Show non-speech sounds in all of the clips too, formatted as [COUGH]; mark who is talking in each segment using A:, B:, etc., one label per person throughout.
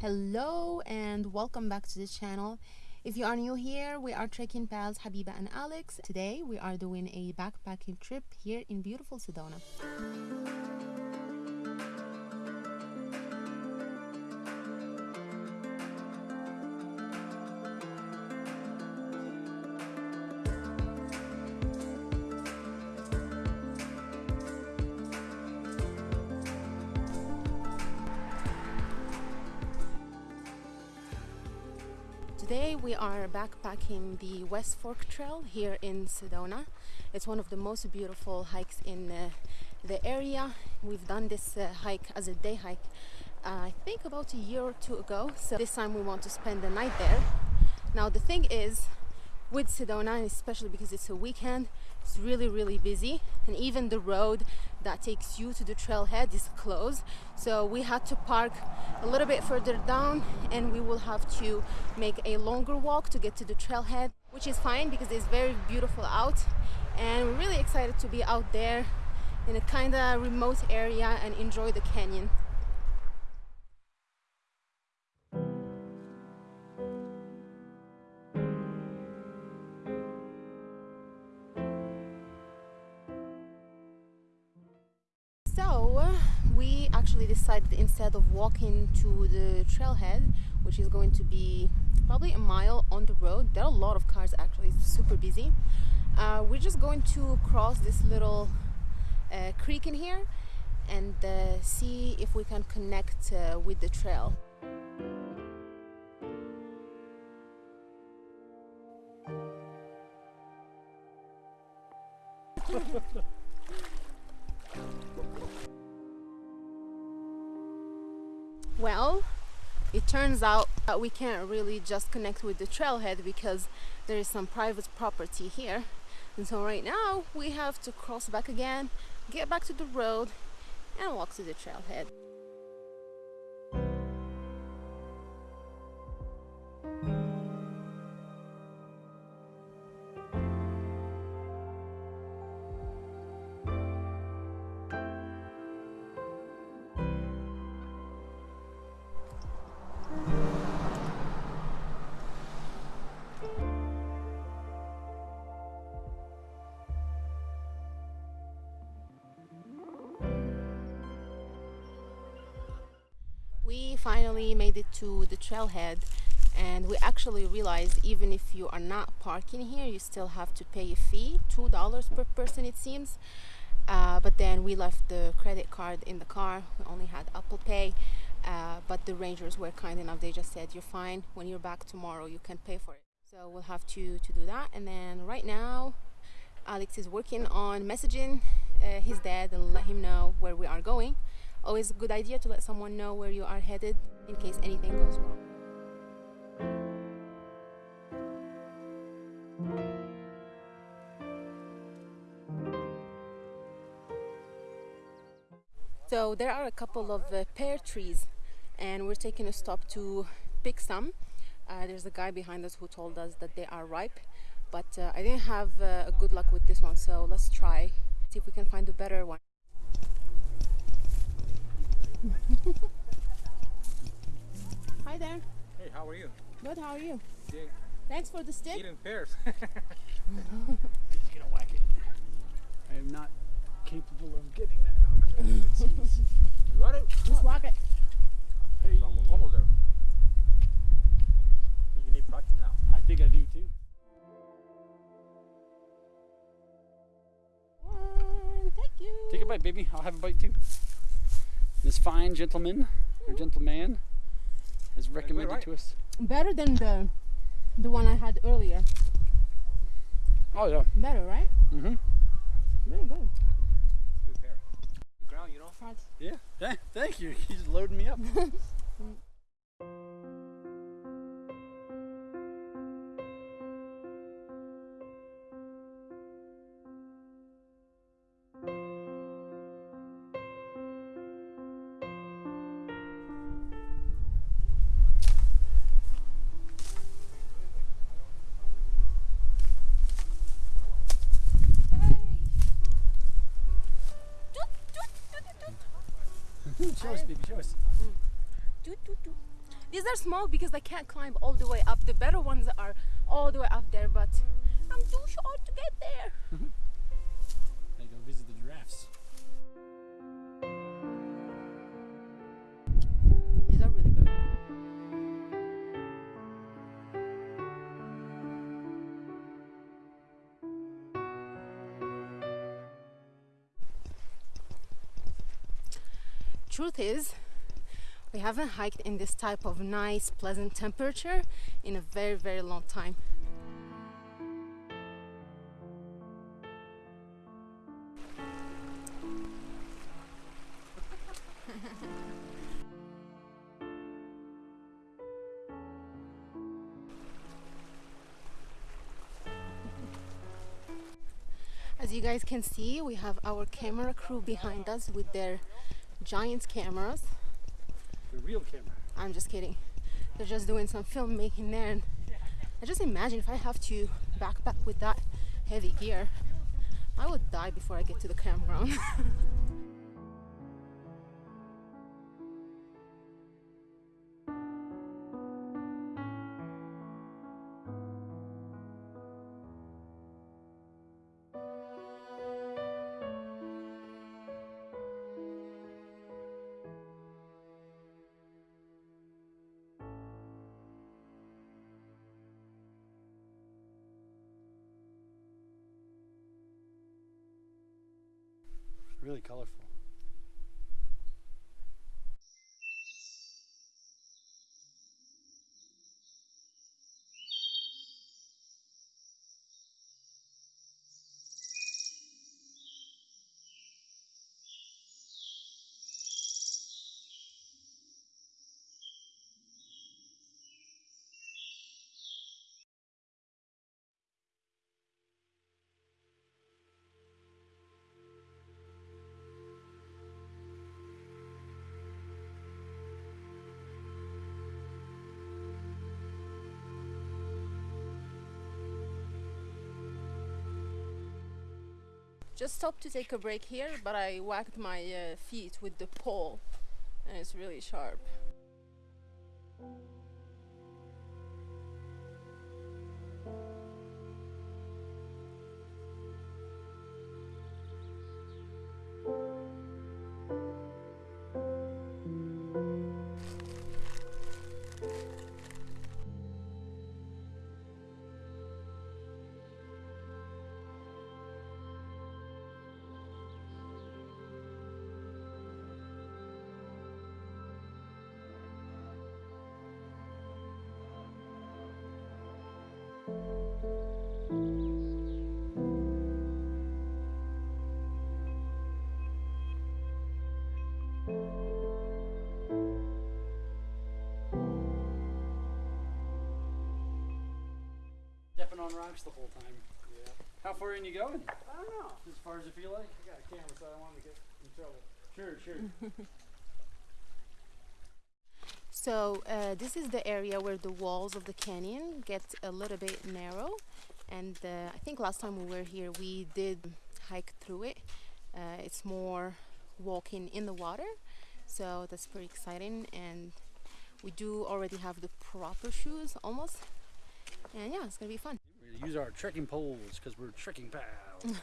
A: Hello and welcome back to the channel. If you are new here, we are trekking pals Habiba and Alex. Today we are doing a backpacking trip here in beautiful Sedona. Today we are backpacking the West Fork Trail here in Sedona. It's one of the most beautiful hikes in uh, the area. We've done this uh, hike as a day hike uh, I think about a year or two ago. So this time we want to spend the night there. Now the thing is with Sedona, especially because it's a weekend, it's really really busy. And even the road that takes you to the trailhead is closed. So we had to park a little bit further down and we will have to make a longer walk to get to the trailhead which is fine because it's very beautiful out. And we're really excited to be out there in a kind of remote area and enjoy the canyon So we actually decided instead of walking to the trailhead, which is going to be probably a mile on the road, there are a lot of cars actually, it's super busy. Uh, we're just going to cross this little uh, creek in here and uh, see if we can connect uh, with the trail. [LAUGHS] Well, it turns out that we can't really just connect with the trailhead because there is some private property here. And so right now we have to cross back again, get back to the road and walk to the trailhead. We finally made it to the trailhead and we actually realized even if you are not parking here you still have to pay a fee two dollars per person it seems. Uh, but then we left the credit card in the car. We only had apple pay uh, but the rangers were kind enough. They just said you're fine. When you're back tomorrow you can pay for it. So we'll have to to do that. And then right now alex is working on messaging uh, his dad and let him know where we are going always a good idea to let someone know where you are headed in case anything goes wrong. So there are a couple of uh, pear trees and we're taking a stop to pick some. Uh, there's a guy behind us who told us that they are ripe but uh, I didn't have uh, a good luck with this one so let's try see if we can find a better one. Hi there.
B: Hey, how are you?
A: Good, how are you?
B: Yeah,
A: Thanks for the stick.
B: eating pears. [LAUGHS]
C: just gonna whack it. I am not capable of getting that hook. [LAUGHS] Jeez.
B: you got it?
A: Just walk it.
C: Hey,
B: It's almost, almost there. You need practice now.
C: I think I do too.
A: One, thank you.
C: Take a bite, baby. I'll have a bite too. This fine gentleman or gentleman has recommended
B: right?
C: to us.
A: Better than the the one I had earlier.
C: Oh yeah.
A: Better, right?
C: Mm-hmm.
A: Very good.
B: Good pear. The ground, you know?
A: That's-
C: Yeah. Th- thank you. [LAUGHS] He's loading me up. [LAUGHS] show us, baby. Show us.
A: Toot, toot, toot. These are small because I can't climb all the way up. The better ones are all the way up there, but I'm too short to get there. [LAUGHS] Truth is, we haven't hiked in this type of nice, pleasant temperature in a very, very long time. As you guys can see, we have our camera crew behind us with their giant cameras.
C: The real camera.
A: I'm just kidding. They're just doing some filmmaking there. And I just imagine if I have to backpack with that heavy gear, I would die before I get to the campground. [LAUGHS]
C: Really colorful.
A: Just stopped to take a break here, but I whacked my uh, feet with the pole and it's really sharp. Stepping on rocks the whole time.
C: Yeah.
A: How far in you going?
C: I don't know.
A: As far as you feel like?
C: I got a camera, so I don't want to get in trouble.
A: Sure, sure. [LAUGHS] so uh, this is the area where the walls of the canyon get a little bit narrow and uh, I think last time we were here we did hike through it. Uh, it's more walking in the water so that's pretty exciting and we do already have the proper shoes almost and yeah it's gonna be fun.
C: We're to use our trekking poles because we're trekking [LAUGHS] pals.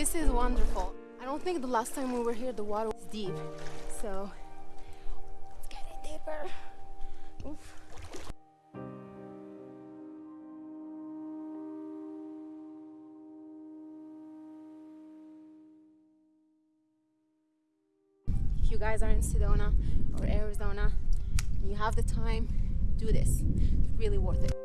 A: This is wonderful. I don't think the last time we were here the water was deep. So it's getting deeper. Oof. If you guys are in Sedona or Arizona and you have the time, do this. It's really worth it.